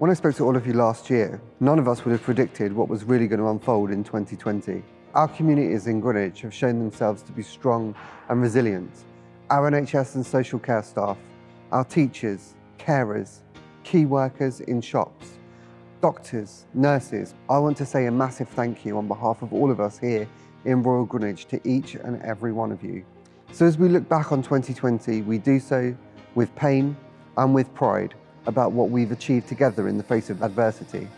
When I spoke to all of you last year, none of us would have predicted what was really going to unfold in 2020. Our communities in Greenwich have shown themselves to be strong and resilient. Our NHS and social care staff, our teachers, carers, key workers in shops, doctors, nurses, I want to say a massive thank you on behalf of all of us here in Royal Greenwich to each and every one of you. So as we look back on 2020, we do so with pain and with pride about what we've achieved together in the face of adversity.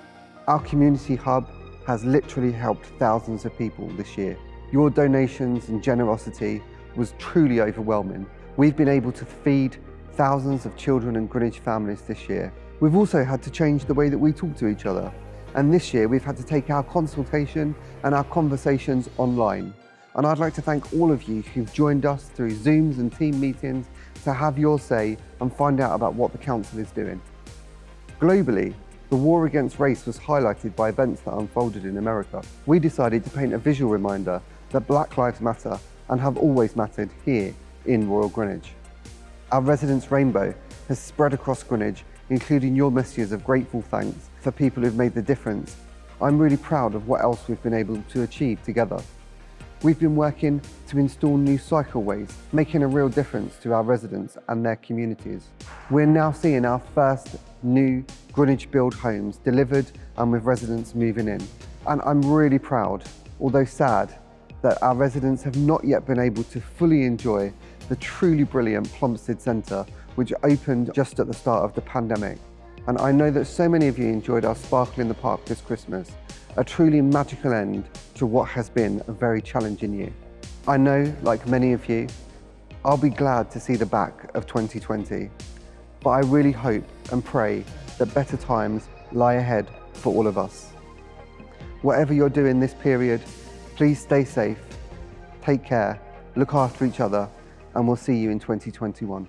Our community hub has literally helped thousands of people this year. Your donations and generosity was truly overwhelming. We've been able to feed thousands of children and Greenwich families this year. We've also had to change the way that we talk to each other. And this year we've had to take our consultation and our conversations online. And I'd like to thank all of you who've joined us through Zooms and team meetings to have your say and find out about what the Council is doing. Globally, the war against race was highlighted by events that unfolded in America. We decided to paint a visual reminder that Black Lives Matter and have always mattered here in Royal Greenwich. Our residents' rainbow has spread across Greenwich, including your messages of grateful thanks for people who've made the difference. I'm really proud of what else we've been able to achieve together. We've been working to install new cycleways, making a real difference to our residents and their communities. We're now seeing our first new Greenwich Build homes delivered and with residents moving in. And I'm really proud, although sad, that our residents have not yet been able to fully enjoy the truly brilliant Plumstead Centre, which opened just at the start of the pandemic. And I know that so many of you enjoyed our Sparkle in the Park this Christmas, a truly magical end to what has been a very challenging year. I know, like many of you, I'll be glad to see the back of 2020, but I really hope and pray that better times lie ahead for all of us. Whatever you're doing this period, please stay safe, take care, look after each other, and we'll see you in 2021.